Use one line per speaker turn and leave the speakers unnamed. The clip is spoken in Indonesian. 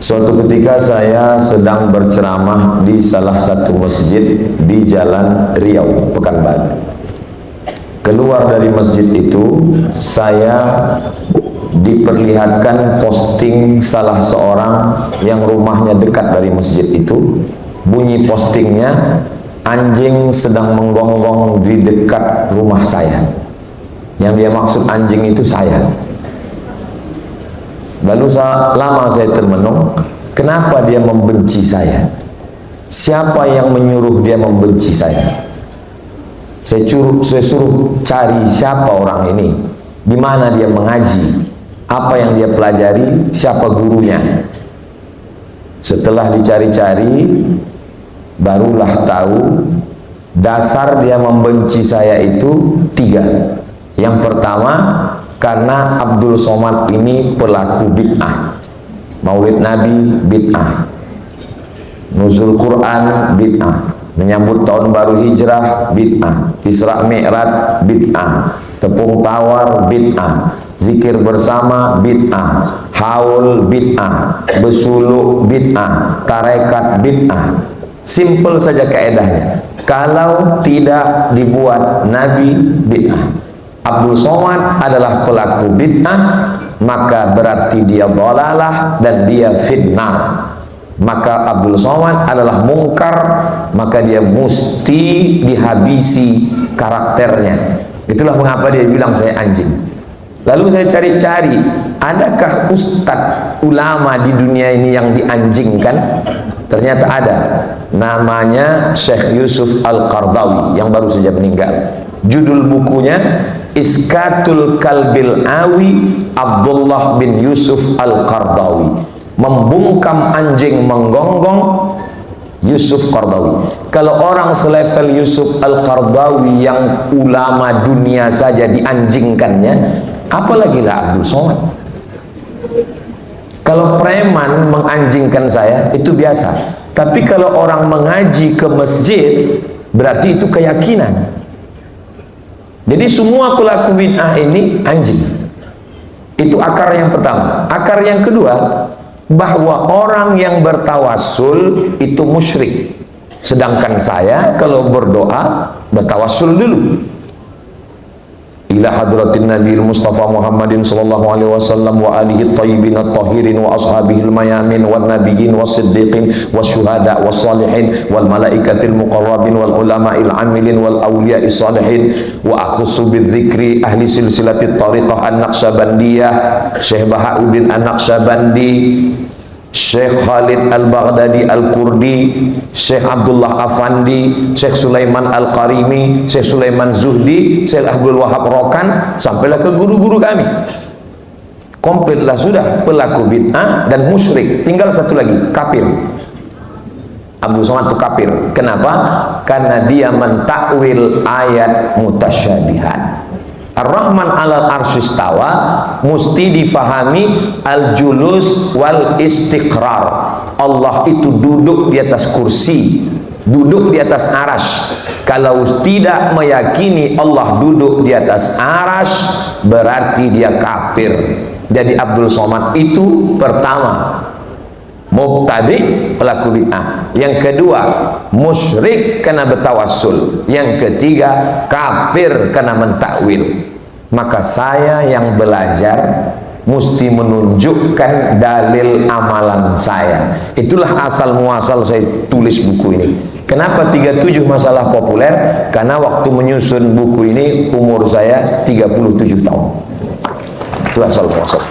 Suatu ketika saya sedang berceramah di salah satu masjid di Jalan Riau, Pekanbaru. Keluar dari masjid itu, saya diperlihatkan posting salah seorang yang rumahnya dekat dari masjid itu. Bunyi postingnya, anjing sedang menggonggong di dekat rumah saya. Yang dia maksud anjing itu saya. Lalu lama saya termenung, kenapa dia membenci saya? Siapa yang menyuruh dia membenci saya? Saya, suruh, saya suruh cari siapa orang ini, di mana dia mengaji, apa yang dia pelajari, siapa gurunya. Setelah dicari-cari, barulah tahu dasar dia membenci saya itu tiga. Yang pertama, karena Abdul Somad ini pelaku bid'ah. Maulid Nabi bid'ah. Nuzul Quran bid'ah. Menyambut tahun baru hijrah bid'ah. Isra Mi'raj bid'ah. Tepung tawar bid'ah. Zikir bersama bid'ah. Haul bid'ah. Besuluk bid'ah. Tarekat bid'ah. Simple saja kaedahnya. Kalau tidak dibuat Nabi bid'ah Abdul Somad adalah pelaku bid'ah maka berarti dia dolalah dan dia fitnah. Maka Abdul Somad adalah mungkar maka dia mesti dihabisi karakternya. Itulah mengapa dia bilang saya anjing. Lalu saya cari-cari adakah ustadz ulama di dunia ini yang dianjingkan? Ternyata ada. Namanya Syekh Yusuf Al-Qardawi yang baru saja meninggal. Judul bukunya Iskatul Kalbil Awi Abdullah bin Yusuf Al-Qardawi. Membungkam anjing menggonggong Yusuf Qardawi. Kalau orang selevel Yusuf Al-Qardawi yang ulama dunia saja dianjingkannya apalagi lah Abdul Somad? Kalau preman menganjingkan saya itu biasa. Tapi kalau orang mengaji ke masjid berarti itu keyakinan jadi semua pelaku bid'ah ini anjing. Itu akar yang pertama. Akar yang kedua, bahwa orang yang bertawasul itu musyrik. Sedangkan saya kalau berdoa bertawasul dulu إلى حضرة النبي المصطفى محمد صلى الله عليه وسلم وآله الطيبين الطاهرين وأصحابه الميامين والنبيين والصديقين والشهداء والصالحين والملائكة المقربين والعلماء العاملين والأولياء الصالحين. وأخص بالذكر أهل سلسلة الطريقة النقشبندية شيخ بهاء الدين النقشبندي. Syekh Khalid Al-Baghdadi Al-Kurdi, Syekh Abdullah Afandi, Syekh Sulaiman Al-Qarimi, Syekh Sulaiman Zuhdi, Syekh Abdul Wahab Rokan, sampailah ke guru-guru kami. Komplitlah sudah pelaku bid'ah dan musyrik. Tinggal satu lagi, kafir. Abdul Somad itu kafir. Kenapa? Karena dia mentakwil ayat mutasyabihat. Ar-Rahman alal arsistawa mesti difahami al-julus wal istiqrar. Allah itu duduk di atas kursi, duduk di atas aras. Kalau tidak meyakini Allah duduk di atas aras, berarti dia kafir. Jadi Abdul Somad itu pertama mubtadi pelaku bid'ah yang kedua musyrik karena bertawassul. Yang ketiga kafir karena mentakwil. Maka saya yang belajar mesti menunjukkan dalil amalan saya. Itulah asal muasal saya tulis buku ini. Kenapa 37 masalah populer? Karena waktu menyusun buku ini umur saya 37 tahun. Itu asal muasal